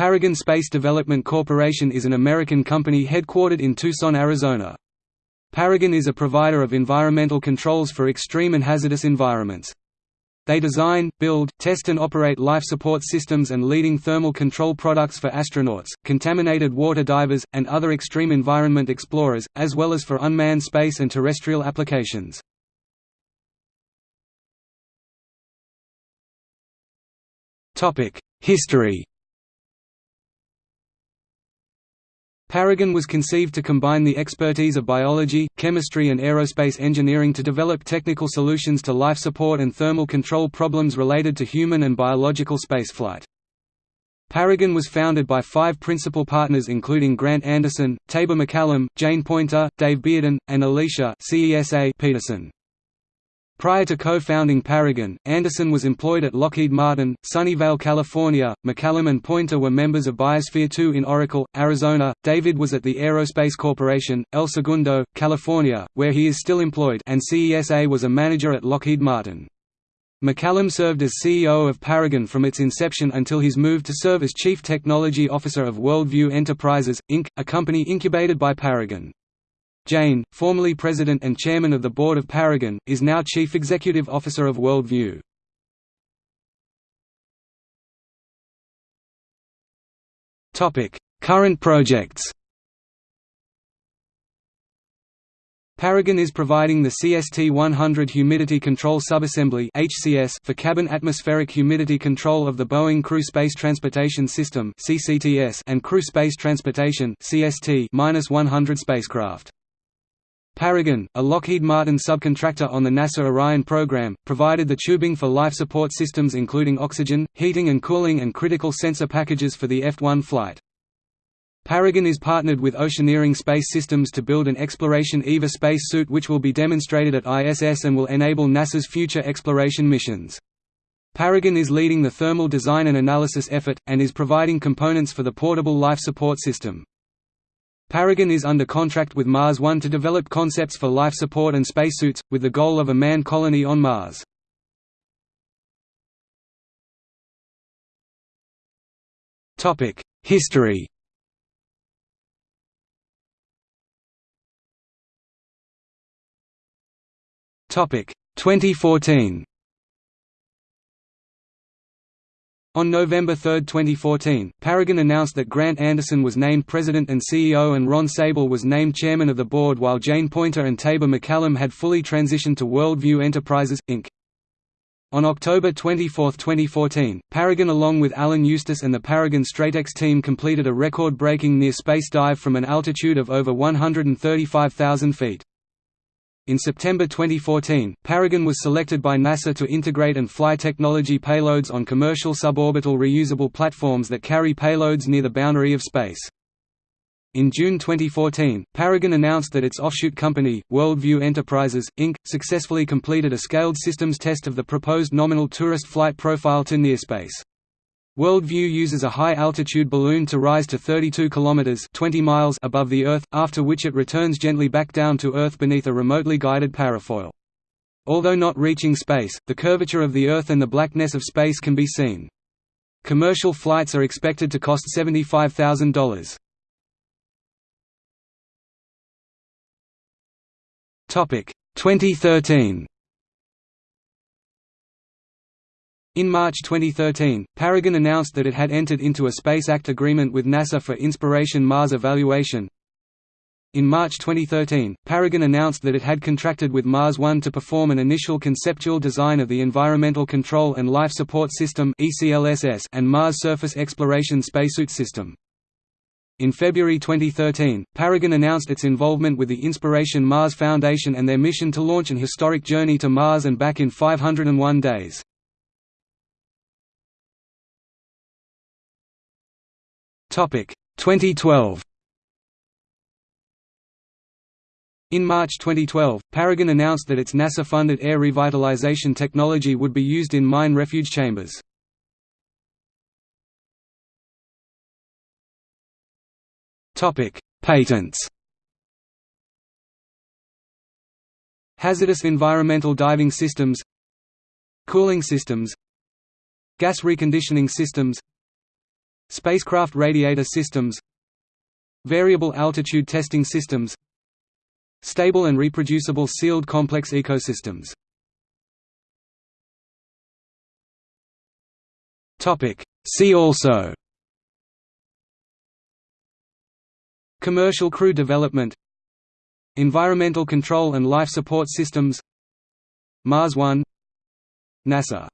Paragon Space Development Corporation is an American company headquartered in Tucson, Arizona. Paragon is a provider of environmental controls for extreme and hazardous environments. They design, build, test and operate life support systems and leading thermal control products for astronauts, contaminated water divers, and other extreme environment explorers, as well as for unmanned space and terrestrial applications. History Paragon was conceived to combine the expertise of biology, chemistry and aerospace engineering to develop technical solutions to life support and thermal control problems related to human and biological spaceflight. Paragon was founded by five principal partners including Grant Anderson, Taber MacCallum, Jane Poynter, Dave Bearden, and Alicia Peterson. Prior to co-founding Paragon, Anderson was employed at Lockheed Martin, Sunnyvale, California. MacCallum and Poynter were members of Biosphere 2 in Oracle, Arizona. David was at the Aerospace Corporation, El Segundo, California, where he is still employed, and CESA was a manager at Lockheed Martin. MacCallum served as CEO of Paragon from its inception until his move to serve as Chief Technology Officer of Worldview Enterprises, Inc., a company incubated by Paragon. Jane, formerly president and chairman of the board of Paragon, is now chief executive officer of Worldview. Current projects Paragon is providing the CST-100 humidity control subassembly (HCS) for cabin atmospheric humidity control of the Boeing Crew Space Transportation System (CCTS) and Crew Space Transportation (CST)-100 spacecraft. Paragon, a Lockheed Martin subcontractor on the NASA Orion program, provided the tubing for life support systems including oxygen, heating and cooling and critical sensor packages for the F-1 flight. Paragon is partnered with Oceaneering Space Systems to build an Exploration EVA space suit which will be demonstrated at ISS and will enable NASA's future exploration missions. Paragon is leading the thermal design and analysis effort, and is providing components for the portable life support system. Paragon is under contract with Mars One to develop concepts for life support and spacesuits, with the goal of a manned colony on Mars. History Topic 2014 On November 3, 2014, Paragon announced that Grant Anderson was named president and CEO and Ron Sable was named chairman of the board while Jane Poynter and Taber MacCallum had fully transitioned to Worldview Enterprises, Inc. On October 24, 2014, Paragon along with Alan Eustace and the Paragon Stratex team completed a record-breaking near-space dive from an altitude of over 135,000 feet. In September 2014, Paragon was selected by NASA to integrate and fly technology payloads on commercial suborbital reusable platforms that carry payloads near the boundary of space. In June 2014, Paragon announced that its offshoot company, Worldview Enterprises, Inc., successfully completed a scaled systems test of the proposed nominal tourist flight profile to near space. Worldview uses a high-altitude balloon to rise to 32 km 20 miles above the Earth, after which it returns gently back down to Earth beneath a remotely guided parafoil. Although not reaching space, the curvature of the Earth and the blackness of space can be seen. Commercial flights are expected to cost $75,000. Topic 2013 In March 2013, Paragon announced that it had entered into a Space Act agreement with NASA for Inspiration Mars evaluation. In March 2013, Paragon announced that it had contracted with Mars One to perform an initial conceptual design of the Environmental Control and Life Support System and Mars Surface Exploration Spacesuit System. In February 2013, Paragon announced its involvement with the Inspiration Mars Foundation and their mission to launch an historic journey to Mars and back in 501 days. 2012 In March 2012, Paragon announced that its NASA-funded air revitalization technology would be used in mine refuge chambers. Patents Hazardous environmental diving systems Cooling systems Gas reconditioning systems Spacecraft radiator systems Variable altitude testing systems Stable and reproducible sealed complex ecosystems. See also Commercial crew development Environmental control and life support systems Mars One NASA